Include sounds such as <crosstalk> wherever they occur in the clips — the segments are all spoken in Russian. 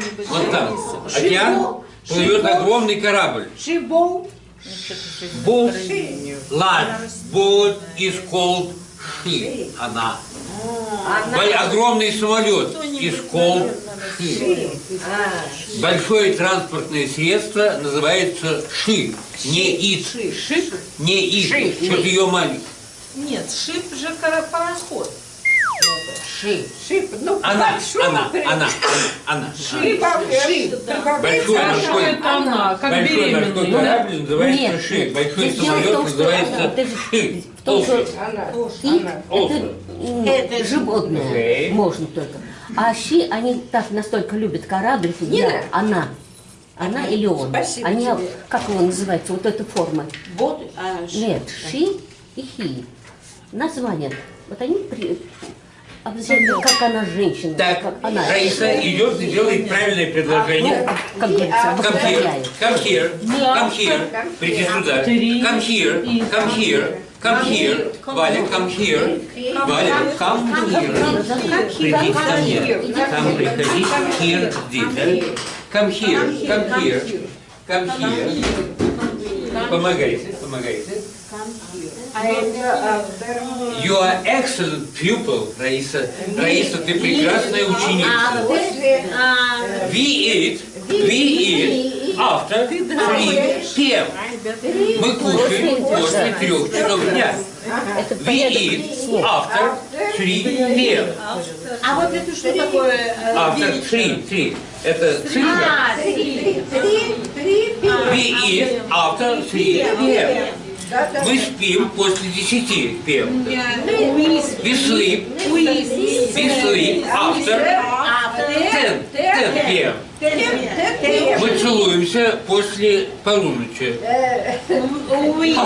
Ши. Вот там. Океан плывет огромный корабль. Шибол. Boat, large boat is called she. Она. Огромный самолет is called she. Большое транспортное средство называется ши. Не ит. Не ит. Что-то ее маленький. Нет, шип же пароход. Ши. Шип. Ну, Она, большой она, прям. она, она. Ши. Ши. Большой, это она, как большой морской корабль называется Нет, ши. нет. Большой Здесь дело в самолет том, что называется это ши. в том, что-. Она. Она. Олсен. это м, животное можно только. А щи, они так настолько любят корабль, что Нина. я- она. Она или он. Спасибо они, тебе. как его называется, вот эта форма. Вот. а, ши. Нет, ши и хи. Название. Вот они при... обязательно, как она женщина, Так, как она. Раиса идет и делает правильное предложение. Ну, как говорится, Come here, come here, come here, приди сюда. Come here, come here, come here. Валя, come here. Валя, come here. Приди ко мне. Там приходи, here здесь. Come here, come here, come here. Помогайте, помогайте. А это You are excellent pupil, Раиса. Раиса, ты прекрасная ученица. после We eat, we eat after 3 p.m. Мы кушаем после трех часов дня. We eat after 3 p.m. А вот это что такое? After 3, 3. Это цифра. А, три. три, три We eat after 3 p.m. Да, да. Мы спим после 10 p.m. We We sleep, we sleep after 10, 10 p.m. Мы целуемся после полуночи. Викис,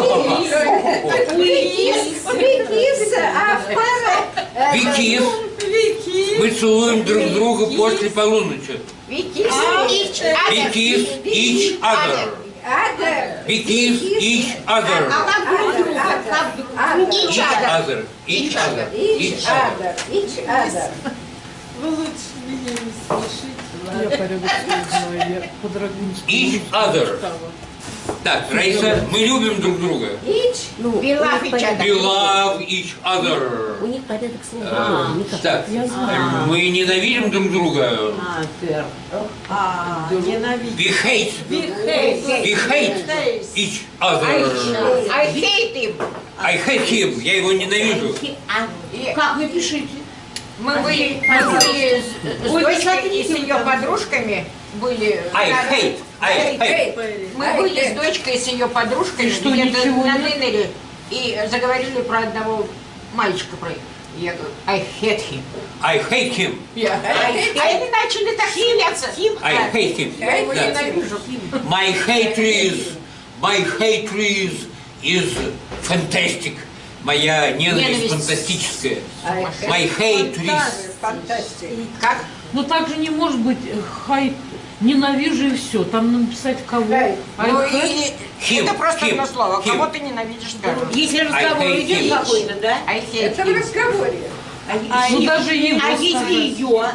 а. We kiss. Мы целуем друг друга после полуночи. Викис. We kiss each other. We kiss each other. Each other. Each other. Each other. Ич адер. Вы лучше меня не смешите. Я знаю, я по драгунскому Each other. Так, Раиса, мы любим друг друга. Ич. Ну, у Белав них и порядок- We love each other. У них порядок слов. А, как- Так, мы ненавидим друг друга. А, ненавидеть. We hate. We hate each other. I hate him. I hate him. Я его ненавижу. Как напишите? Мы были, мы были с, с дочкой и с ее подружками были. I hate. Hate. Мы были с дочкой и с ее подружкой что, ничего на? Нынере и заговорили про одного мальчика про я говорю, I hate him. I hate him. А они начали так смеяться. I hate him. Я его Да. ненавижу. My hatred, my hatred is fantastic. Моя ненависть Ненависть. фантастическая. My hatred. Как? Ну так же не может быть э, хай ненавижу и все. Там надо написать кого. Ай, Ну, хай. и- Him, это просто him, одно слово. him. Кого ты ненавидишь, скажем. Если разговор I hate идет какой-то, да? I hate Это в разговоре. Ну даже его А если ее?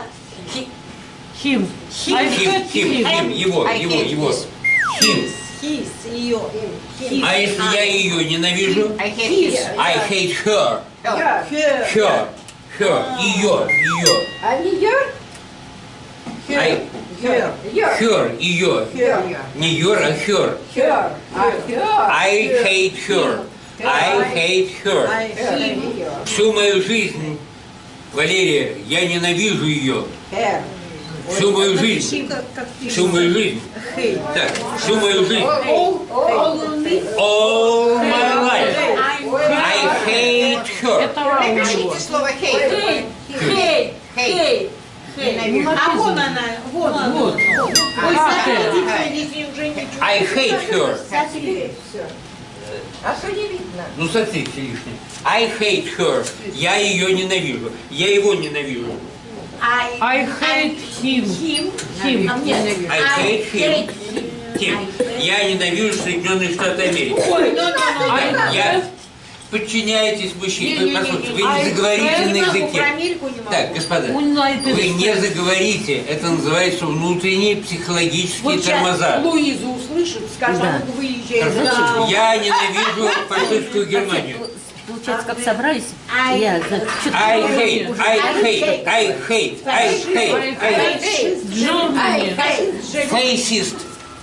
Хим. Хэт him, хим. him, его, его, его. Хис, ее. А если я ее ненавижу? I hate his. I hate her. Я. Her. Her. Ее. Ее. А не я? I, Я. her. Ее. Я. Не your, а her. А я. I hate her. I hate her. Всю мою жизнь, Валерия, я ненавижу ее. Всю мою жизнь. Всю мою жизнь. Так, всю мою жизнь. All my life. I hate her. Напишите слово hate. Хей, хей. Ненавижу. А вон она, вот, вот. Ой, А, смотрите, а, если уже ничего. I hate her. А что не видно? Ну, смотрите лишнее. I hate her. Я ее ненавижу. Я его ненавижу. I hate him. Him. А мне I hate him. Him. Я ненавижу Соединенные Штаты Америки. Ой, ну, ну, ну, I Я, подчиняетесь мужчине. Вы А не заговорите я на не могу, про языке. Америку не могу. Так, господа, вы не заговорите. Это называется внутренние психологические Вот тормоза. Луизу услышит, скажет, Да. а ну выезжай. Хорошо? Я ненавижу фашистскую Германию. Получается, как собрались, Ай. я за что-то I hate, I hate, I hate, I hate, I hate. Germany. Fascist.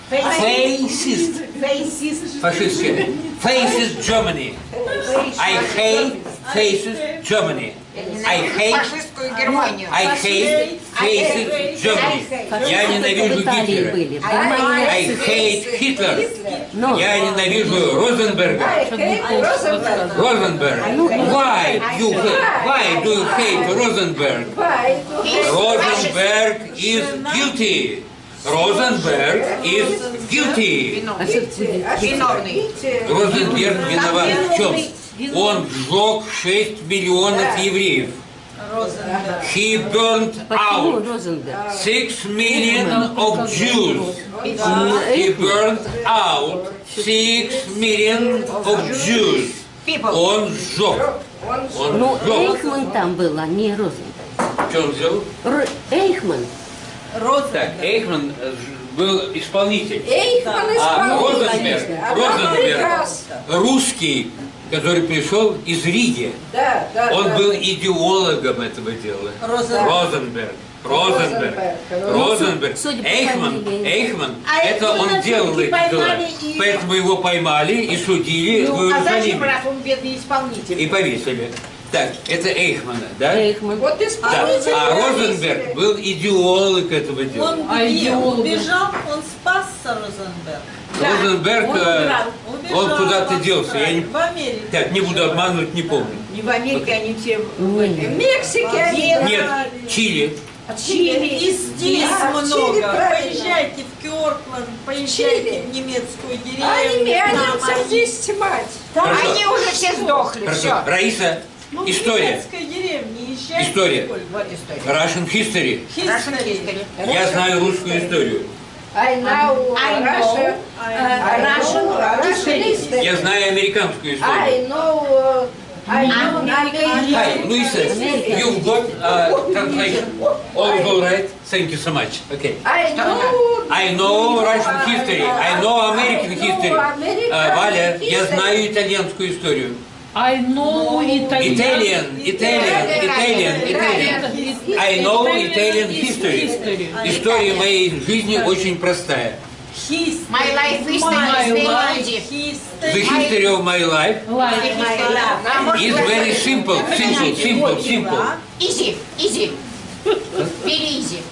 Fascist. Фейсист. Фашистские. Fascist Germany. I hate fascist Germany. I hate, Фашистскую Германию. I hate fascist Germany. Я в ненавижу Италии Гитлера. были. В Германии I нацисты. hate Hitler. Но Я ненавижу Розенберга. Розенберг. Why you hate, why do you hate Rosenberg? Rosenberg is guilty. Rosenberg is guilty. а? Виновный. Розенберг виноват в чем? Он сжег 6 миллионов евреев. He burned Почему out Розенберг? 6 million of Jews. He burned out 6 million of Jews. Он сжег. Он Ну, сжег. Эйхман там был, а не Розенберг. Что он сделал? Ро- Эйхман. Так, Эйхман э, был исполнитель. Эйхман А исполнитель. Розенберг, А Розенберг, русский, который пришел из Риги, Да, да, он да. был идеологом этого дела. Розенберг. Розенберг. Розенберг. судя по Эйхман, фамилии. Эйхман, А это он делал эти дела. и- Поэтому его поймали и судили в Ну, а зачем, раз он бедный исполнитель? И повесили. Так, это Эйхмана, да? Эйхман. Вот Да. исполнитель. А Розенберг был идеолог этого дела. Он А где? идеологи? убежал, он спасся, Розенберг. Розенберг, он э. Убежал он куда-то делся. Я не, В Америке. так, не буду обманывать, не помню. Не в Америке они все в. Мексике они. Нет, Чили. Чили. И здесь Да, в Чили, много. правильно. Поезжайте в Кёртленд, поезжайте Чили. в немецкую А деревню. немец там здесь мать. Хорошо. Они уже все сдохли. Хорошо. Все. Раиса, Ну, история. езжайте. История. Вот история. Russian history. Russian History. history. Я знаю русскую историю. I know I know. Russia. I I Russian know Russian history. history. Я знаю американскую историю. I know. uh, I know American Hi, Luisa, you've got uh, translation. All right. Thank you so much. Okay. I know. I know Russian history. I know American history. Uh, Валя, я знаю итальянскую историю. I know Italian. Italian, Italian, Italian, Italian. I know Italian history. История моей жизни очень простая. History. My life is My the life history. The history. history of my life А is very simple, simple, simple, simple. Easy, easy. Very easy.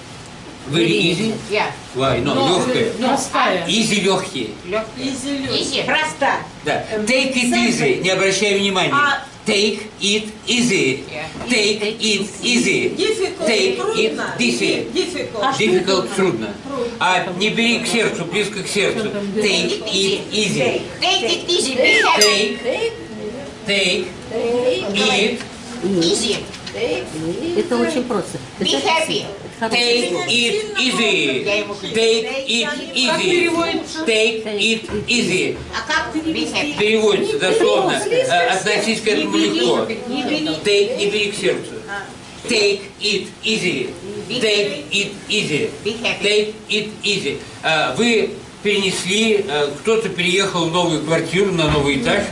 Very easy. Yeah. Why? No, легкая. простая. Easy легкие. Easy. Проста. Да. Take it easy. Не обращай внимания. А- Take it easy. Yeah. Take it easy. Difficult, Take it трудно. easy. Difficult. Difficult трудно. А не бери к сердцу, близко к сердцу. Take it easy. Take it easy. Be happy. Take, take it, Easy. Это очень просто. Be happy. Take it easy. Take it easy. Take it easy. Happy? Переводится дословно. Относись к этому легко. Take и бери к сердцу. Take it easy. Take it easy. Take it easy. А, Вы перенесли, э, кто-то переехал в новую квартиру на новый этаж,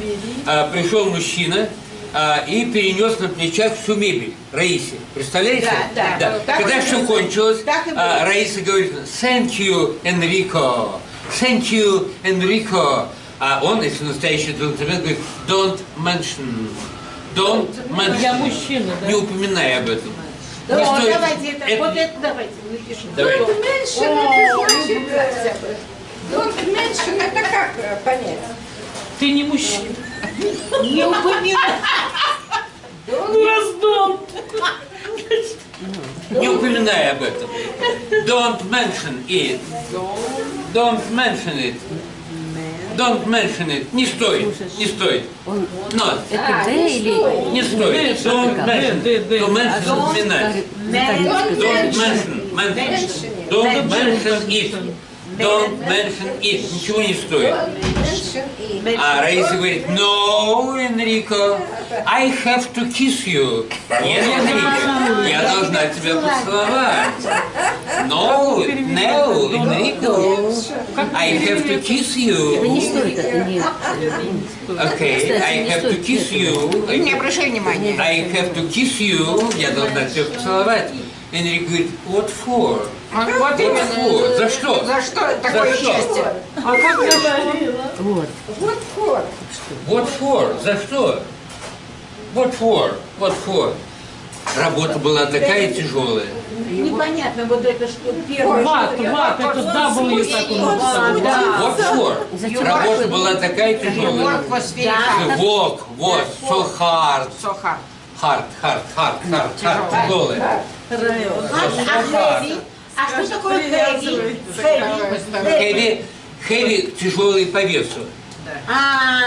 а, пришел мужчина а, и перенес на плечах всю мебель Раисе. Представляете? Да, да. Так Когда и все было. кончилось, а. Раиса говорит, thank you, Enrico, thank you, Enrico. А он, если настоящий джентльмен, говорит, don't mention, don't mention. Я мужчина, да? Не упоминай об этом. Да, Не вот стоит- давайте это, это- вот это давайте напишем. Давай. Don't mention это значит. э, Don't mention это как понять? Ты не мужчина. Не упоминай. Ну, раздом. Не упоминай об этом. Don't mention it. Don't mention it. Don't mention it. Не стоит. Не стоит. Но. это Д или... Не стоит. Don't mention. To mention упоминать. Don't mention. mention. Don't mention it. Don't mention it. Ничего не стоит. А Раиса говорит, no, Энрико, I have to kiss you. Нет, Энрико, я должна тебя поцеловать. No, no, Энрико, I have to kiss you. не стоит, это. Okay, I have to kiss you. Не обращай внимания. I have to kiss you. Я должна тебя поцеловать. Энрико говорит, what for? Вот What именно. for? За что? За что такое что? счастье? А как я Вот. Вот вот. What for? За что? What for? What for? Работа была такая тяжелая. Непонятно, вот это что первое. Ват, что- ват, это W так он написал. Да. For? Зачем? Работа была такая тяжелая. Work hard. work was so hard. So hard. Hard, hard, hard, hard, hard, тяжелая. So hard. А что такое хэви? Heavy, heavy, тяжелый по весу. А,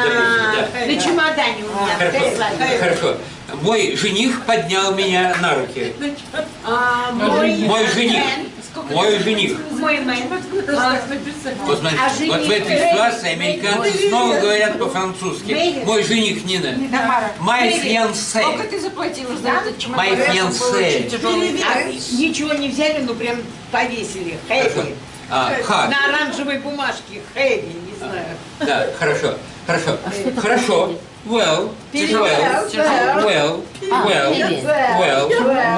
на чемодане у меня. Хорошо, хорошо. Мой жених поднял меня на руки. А, мой Мой жених. Мой жених. Мой мэн. А, Вот смотрите, А вот жених в этой ситуации американцы снова говорят по-французски. Мой жених Нина. Тамара, My Сколько ты заплатила за этот чемодан? My fiancé. А, ничего не взяли, ну прям повесили. Хэви. А, hard. На оранжевой бумажке. Хэви, не знаю. Да, хорошо, хорошо. Хорошо. Well, well, well, well, well,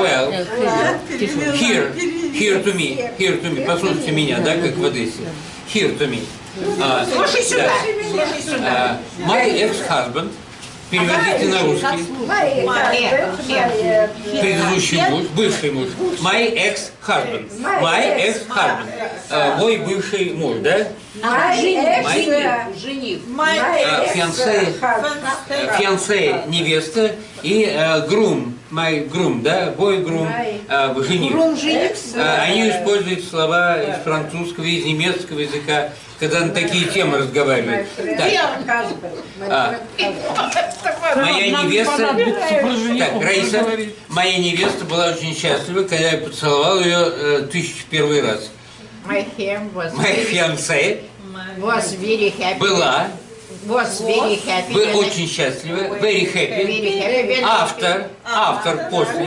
well. Хэви. Here, here to me, here to me. Послушайте меня, да, как в Одессе. Here to me. А, Слушай сюда. да. Слушай сюда. А, My ex-husband, переводите на русский, предыдущий муж, бывший муж. My ex-husband. My ex-husband. А, Мой бывший муж, да? Мои Жених. Фиансе, фиансе невеста и грум, my groom, да, бой грум, э, жених. Рум жених. Э, Они используют слова из французского, из немецкого языка, когда на такие темы разговаривают. Так, а, моя невеста, так, Раиса, моя невеста была очень счастлива, когда я поцеловал ее э, тысячу первый раз. My was very happy. была, Was very happy. вы очень счастливы, very happy. Very After, after, после,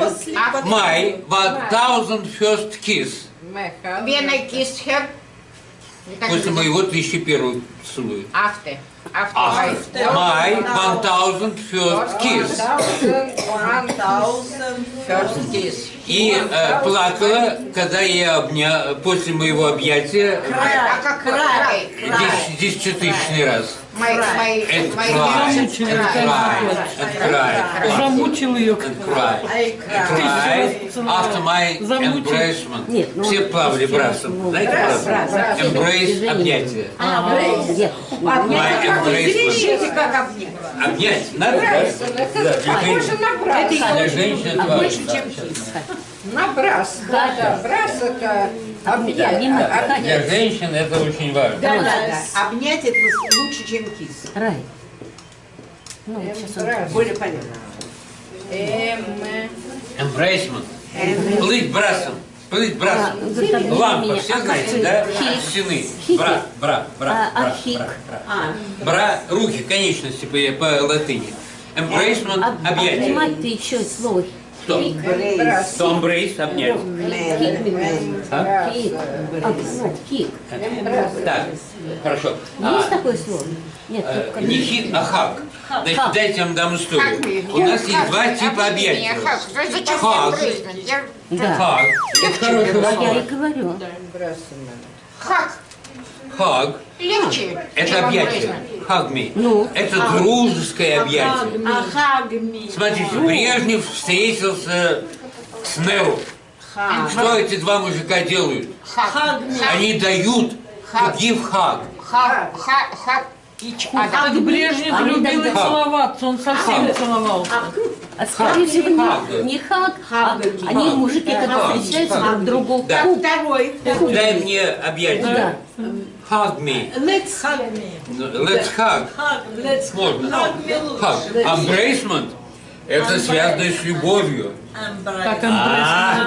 my 1000 first kiss, When I kissed her. После моего тысячи первого поцелуя. After. After. My 1000 first kiss. First kiss. И э, плакала, когда я обня... после моего объятия как край? дес- десятитысячный раз. Замучил ее. After my embracement. Нет, ну, Все плавали брасом. Знаете брасом? Embrace, объятие. Нет. My embracement. Видите, как обнять. Обнять надо, да? Женщин это А больше, чем кис. Набрас. Да, да. Брас это объект. Обнимать. Для женщин это очень важно. Да, да, да. Обнять это лучше, чем кис. Рай. Ну, вот сейчас он... Более полезно. Эм, Embracement. Плыть брасом. Плыть брасом. А, вот так Лампа, все А знаете, да? хик? Стены. Бра, бра, бра, А, а бра, бра, бра. Бра, руки, конечности по, по латыни. Embracement, Об- объятие. Обнимать ты еще слово Что? брас. Что embrace, обнять. А? Кик. А, кик. Так, хорошо. Есть А, такое слово? Нет, э, только не хит, а хак. Значит, дайте я вам дам историю. У нас есть два типа объятий. Хак. Хак. Это хорошее А я слово. и говорю. Хак. Хаг. Легче. Это объятие. Hug me. Ну? Это дружеское объятие. Ахагми. Смотрите, Брежнев встретился с Нео. Что эти два мужика делают? Они дают give hug. Other. Как Брежнев любил их целоваться, он совсем целовался. А скорее всего Хаг. не, хак, а они мужики, когда встречаются друг другу. Да. Второй. Дай мне объятие. Hug me. Let's hug me. Let's hug. Hug. Let's Можно. hug me. Hug. Embracement. Это связано с любовью. Как. А,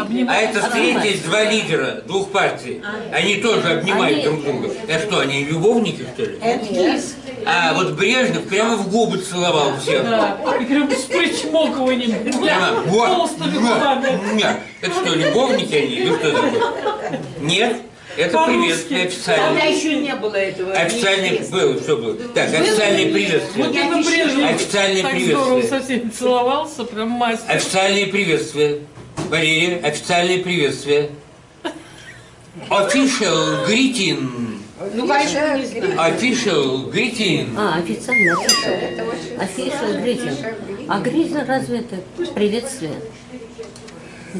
обнимают. А это встретились два лидера двух партий. Они тоже обнимают друг друга. А что, они любовники, что ли? А вот Брежнев прямо в губы целовал всех. Да, и прям с причмокиванием. Прямо, вот. Толстыми губами. Нет. Это что, любовники они или что такое? Нет. Это приветствие Тогда официальное. еще не было этого. Официальное неизвестно. было, что было? Так, официальное Вот приветствие. именно Брежнев Официальное так здорово приветствие. со всеми целовался, прям мастер. Официальное приветствие. Валерия, официальное приветствие. Official greeting. Ну, конечно, не знаю. Official greeting. А, официально, официально. Official greeting. А greeting разве это приветствие?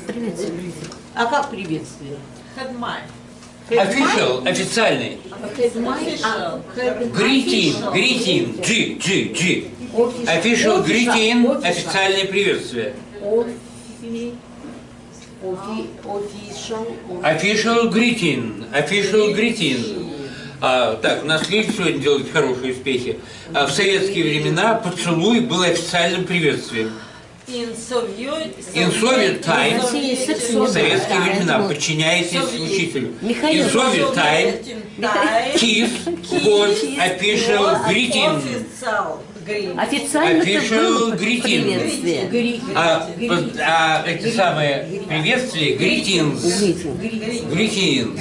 Приветствие, greeting. А как приветствие? Хедмай. Official, официальный. Greeting, greeting, G, G, G. Official greeting, официальное приветствие. Official... Greeting, official greeting. А, так, нас люди сегодня делают хорошие успехи. А, в советские времена поцелуй был официальным приветствием. В было. советские времена, подчиняйтесь учителю. Soviet time, kiss was official greeting. Официально это Official было greeting. приветствие. А, а эти самые приветствия, greetings, Greeting. greetings,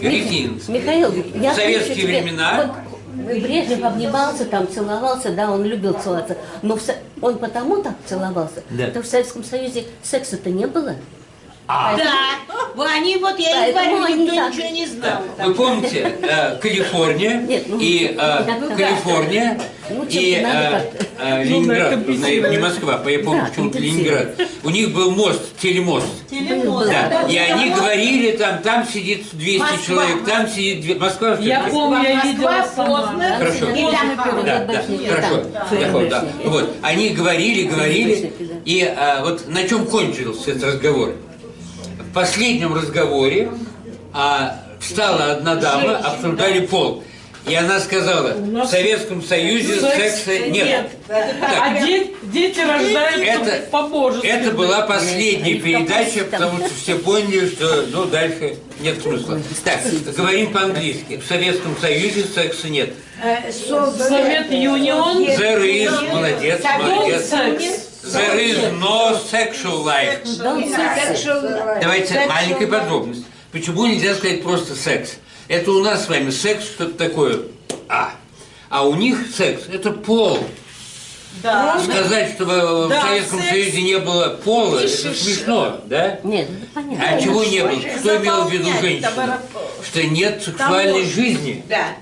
greetings. Михаил, я В советские времена- Брежнев обнимался, там целовался, да, он любил целоваться. Но в он потому так целовался, Да. потому что в Советском Союзе секса-то не было. Да, Вы- они вот, я и Поэтому говорю, никто так. ничего не знал. Вы помните, э, Калифорния <laughs> Нет, ну, и э, да, Калифорния Ну, и э, э, Ну, Ленинград, да, не. Москва, я помню Да, почему-то компенсировать. Ленинград. У них был мост, телемост. Телемост. Да, и они говорили, там, там сидит 200 Москва. человек, там сидит... Москва, Я помню, я видела сама. Хорошо. Да, да, хорошо. да. ФРГБшники. Вот, они говорили, говорили, да. и а, вот на чем кончился этот разговор? В последнем разговоре а, встала одна дама, обсуждали пол. И она сказала, в Советском Союзе секса нет. Так, А де- дети рождаются Это- по-божески. это была последняя Нет, передача, потому что все поняли, что ну, дальше нет смысла. Так, говорим по-английски. В Советском Союзе секса нет. Э, со- Совет Юнион. There is, молодец, молодец. Секс. There is no sexual life. Давайте маленькая подробность. Почему нельзя сказать просто секс? Это у нас с вами секс что-то такое а. А у них секс это пол. Да. Сказать, что в, в Да, Советском секс. Союзе не было пола, это смешно, да? Нет, это понятно. А чего не было? Что имела в виду товароп- Что нет сексуальной можно. жизни. Да.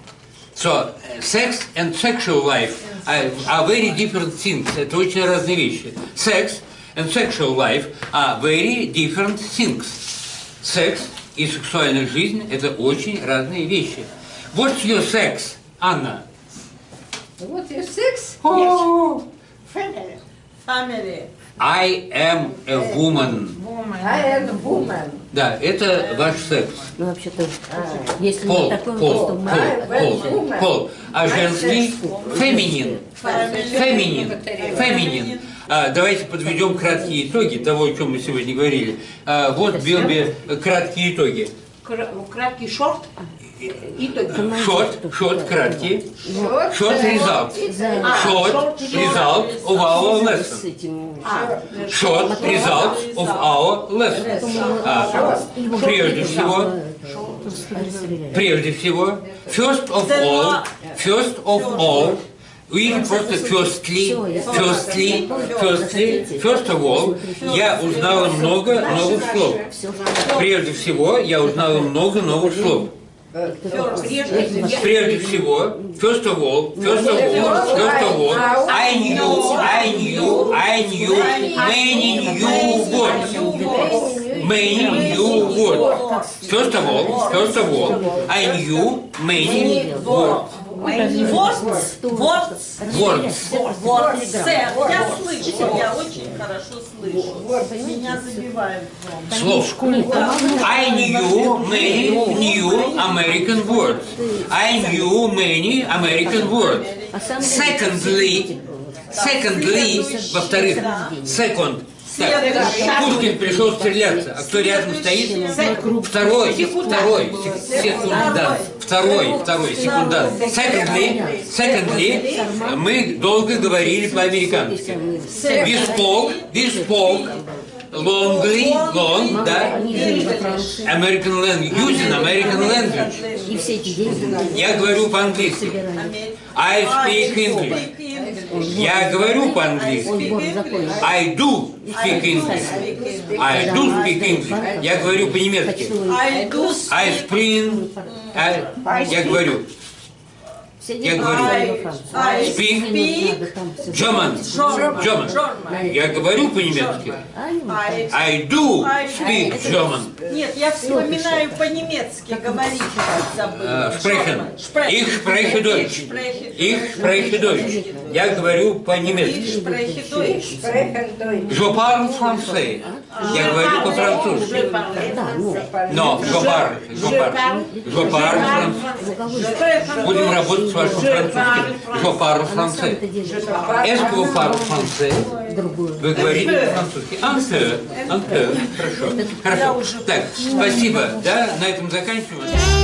So, uh, sex and sexual life are, very different things. Это очень разные вещи. Sex and sexual life are very different things. Секс и сексуальная жизнь – это очень разные вещи. What's your sex, Анна? Вот и секс. Family. Family. I am a woman. I am woman. Да, это ваш секс. Ну, вообще-то, если Пол, не такой пол, пол, пол, пол. А женский – феминин. Феминин. Феминин. А, давайте подведем краткие итоги того, о чем мы сегодня говорили. А, вот Билби краткие итоги. Кра- Краткий шорт. Short, short, краткие. Вот. Short result. Short result of our lesson. Short result of our lesson. А, прежде всего, прежде всего, first of all, first of all, вы просто firstly, firstly, firstly, first of all, я узнала много новых слов. Прежде всего, я узнала много новых слов. Прежде всего, first of all, first of all, first of all, I knew, I knew, I knew many new words. Many new words. First of all, first of all, I knew many words. Words. Words. Words. Words. Я слышу, хорошо слышу. Меня забивают. Слов. I knew many new American words. I knew many American words. А Secondly, secondly, во-вторых, second, Пушкин пришел стреляться, а кто рядом стоит? Второй, второй, сек- секундант, второй, второй, секундант. Secondly, secondly, мы долго говорили по-американски. We spoke, we spoke longly, long, да? American language, using American language. Я говорю по-английски. I speak English. Я говорю по-английски. I do speak English. I do speak English. Я говорю по-немецки. I spring. I- Я говорю. Я говорю. Speak. German. German. Я говорю по-немецки. А I- do speak German. Нет, я вспоминаю по-немецки говорить. Э, Sprechen. Ich spreche Deutsch. Ich spreche Deutsch. Я говорю Ich по-немецки. spreche Deutsch. Je parle français. Я говорю по-французски. Ну, Но je parle français. Будем работать с вашим французским. Que vous parlez français? другое. Вы говорите по-французски? Un peu. Хорошо. Хорошо. Так, спасибо. Да, на этом заканчиваем.